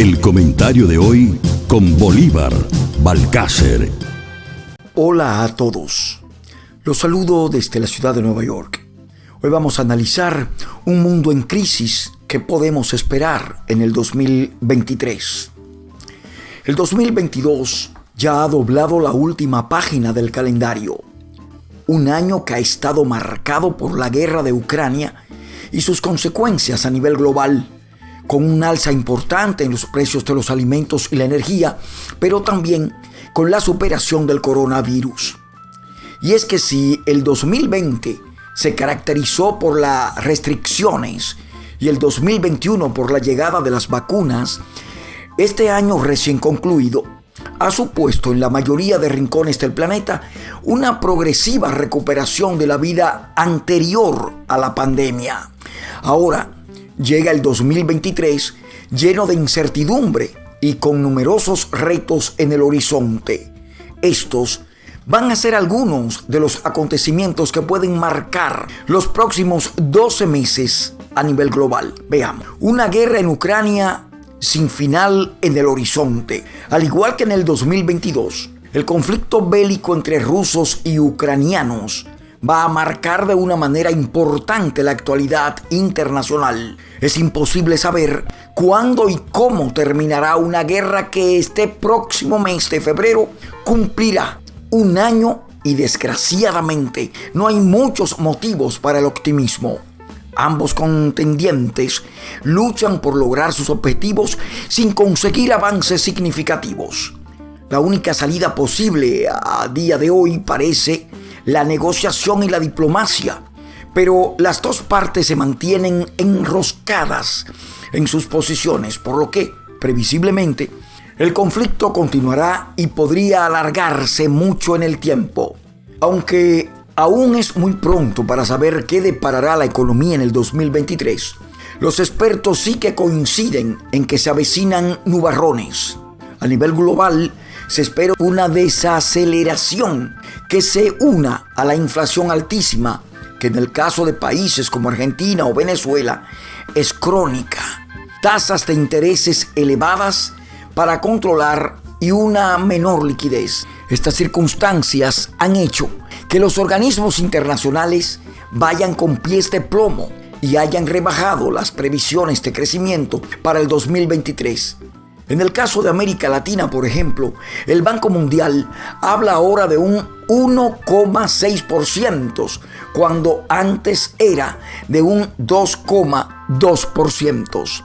El comentario de hoy con Bolívar Balcácer. Hola a todos. Los saludo desde la ciudad de Nueva York. Hoy vamos a analizar un mundo en crisis que podemos esperar en el 2023. El 2022 ya ha doblado la última página del calendario. Un año que ha estado marcado por la guerra de Ucrania y sus consecuencias a nivel global con un alza importante en los precios de los alimentos y la energía, pero también con la superación del coronavirus. Y es que si el 2020 se caracterizó por las restricciones y el 2021 por la llegada de las vacunas, este año recién concluido ha supuesto en la mayoría de rincones del planeta una progresiva recuperación de la vida anterior a la pandemia. Ahora, llega el 2023 lleno de incertidumbre y con numerosos retos en el horizonte. Estos van a ser algunos de los acontecimientos que pueden marcar los próximos 12 meses a nivel global. Veamos, una guerra en Ucrania sin final en el horizonte. Al igual que en el 2022, el conflicto bélico entre rusos y ucranianos va a marcar de una manera importante la actualidad internacional. Es imposible saber cuándo y cómo terminará una guerra que este próximo mes de febrero cumplirá un año y desgraciadamente no hay muchos motivos para el optimismo. Ambos contendientes luchan por lograr sus objetivos sin conseguir avances significativos. La única salida posible a día de hoy parece la negociación y la diplomacia, pero las dos partes se mantienen enroscadas en sus posiciones, por lo que, previsiblemente, el conflicto continuará y podría alargarse mucho en el tiempo. Aunque aún es muy pronto para saber qué deparará la economía en el 2023, los expertos sí que coinciden en que se avecinan nubarrones. A nivel global, se espera una desaceleración que se una a la inflación altísima, que en el caso de países como Argentina o Venezuela es crónica. Tasas de intereses elevadas para controlar y una menor liquidez. Estas circunstancias han hecho que los organismos internacionales vayan con pies de plomo y hayan rebajado las previsiones de crecimiento para el 2023. En el caso de América Latina, por ejemplo, el Banco Mundial habla ahora de un 1,6%, cuando antes era de un 2,2%.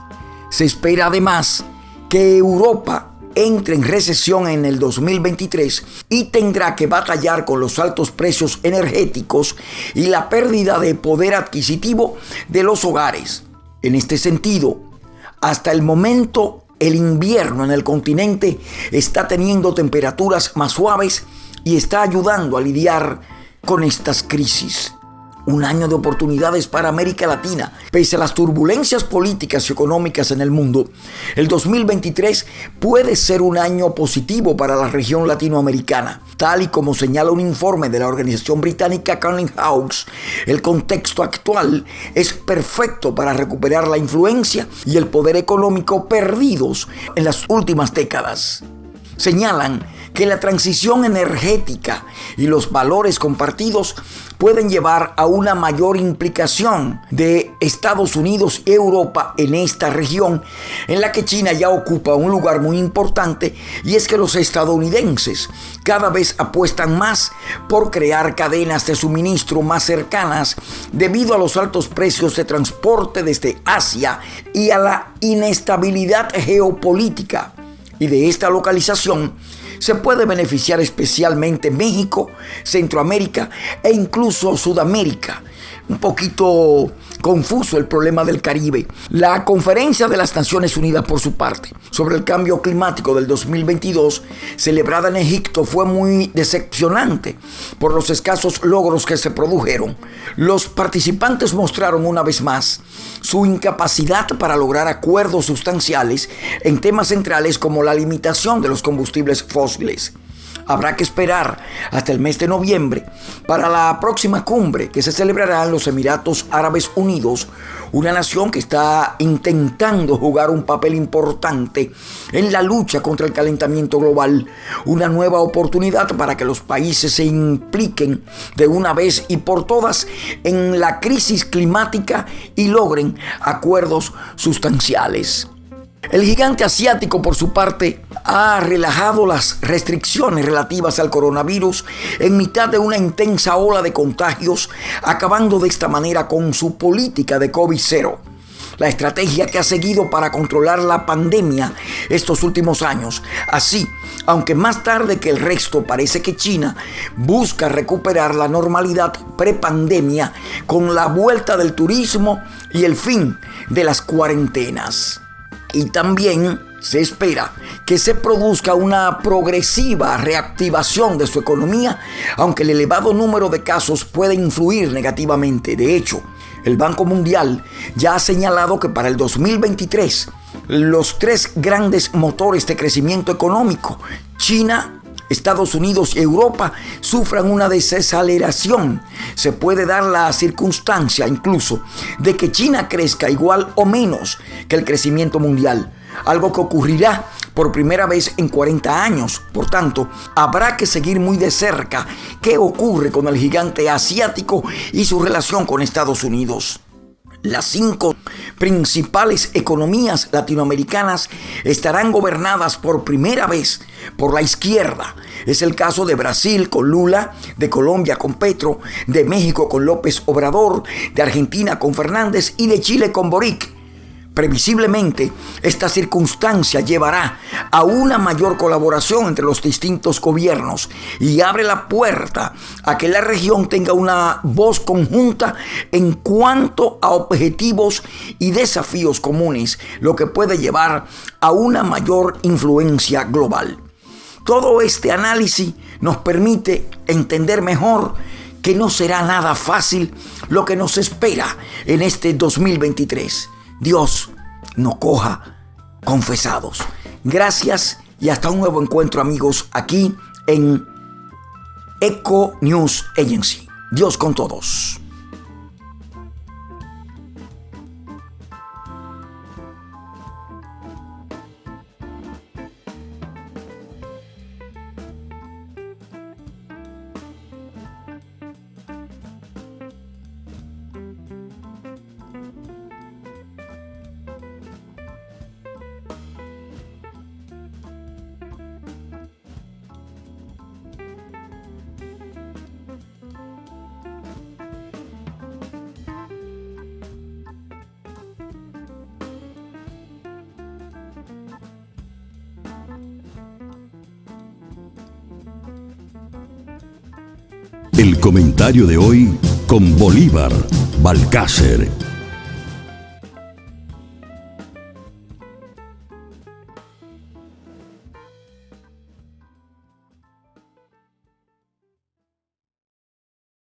Se espera además que Europa entre en recesión en el 2023 y tendrá que batallar con los altos precios energéticos y la pérdida de poder adquisitivo de los hogares. En este sentido, hasta el momento el invierno en el continente está teniendo temperaturas más suaves y está ayudando a lidiar con estas crisis un año de oportunidades para América Latina. Pese a las turbulencias políticas y económicas en el mundo, el 2023 puede ser un año positivo para la región latinoamericana. Tal y como señala un informe de la organización británica Cunning House, el contexto actual es perfecto para recuperar la influencia y el poder económico perdidos en las últimas décadas. Señalan que la transición energética y los valores compartidos pueden llevar a una mayor implicación de Estados Unidos y Europa en esta región, en la que China ya ocupa un lugar muy importante, y es que los estadounidenses cada vez apuestan más por crear cadenas de suministro más cercanas debido a los altos precios de transporte desde Asia y a la inestabilidad geopolítica. Y de esta localización se puede beneficiar especialmente México, Centroamérica e incluso Sudamérica. Un poquito confuso el problema del Caribe. La conferencia de las Naciones Unidas, por su parte, sobre el cambio climático del 2022, celebrada en Egipto, fue muy decepcionante por los escasos logros que se produjeron. Los participantes mostraron una vez más su incapacidad para lograr acuerdos sustanciales en temas centrales como la limitación de los combustibles fósiles. Habrá que esperar hasta el mes de noviembre para la próxima cumbre que se celebrará en los Emiratos Árabes Unidos, una nación que está intentando jugar un papel importante en la lucha contra el calentamiento global, una nueva oportunidad para que los países se impliquen de una vez y por todas en la crisis climática y logren acuerdos sustanciales. El gigante asiático, por su parte, ha relajado las restricciones relativas al coronavirus en mitad de una intensa ola de contagios, acabando de esta manera con su política de COVID-0 la estrategia que ha seguido para controlar la pandemia estos últimos años. Así, aunque más tarde que el resto parece que China busca recuperar la normalidad prepandemia con la vuelta del turismo y el fin de las cuarentenas. Y también se espera que se produzca una progresiva reactivación de su economía, aunque el elevado número de casos puede influir negativamente. De hecho, el Banco Mundial ya ha señalado que para el 2023 los tres grandes motores de crecimiento económico, China, Estados Unidos y Europa sufran una desaceleración. Se puede dar la circunstancia incluso de que China crezca igual o menos que el crecimiento mundial, algo que ocurrirá por primera vez en 40 años. Por tanto, habrá que seguir muy de cerca qué ocurre con el gigante asiático y su relación con Estados Unidos. Las cinco principales economías latinoamericanas estarán gobernadas por primera vez por la izquierda. Es el caso de Brasil con Lula, de Colombia con Petro, de México con López Obrador, de Argentina con Fernández y de Chile con Boric. Previsiblemente, esta circunstancia llevará a una mayor colaboración entre los distintos gobiernos y abre la puerta a que la región tenga una voz conjunta en cuanto a objetivos y desafíos comunes, lo que puede llevar a una mayor influencia global. Todo este análisis nos permite entender mejor que no será nada fácil lo que nos espera en este 2023 Dios nos coja confesados. Gracias y hasta un nuevo encuentro amigos aquí en Eco News Agency. Dios con todos. El comentario de hoy con Bolívar Balcácer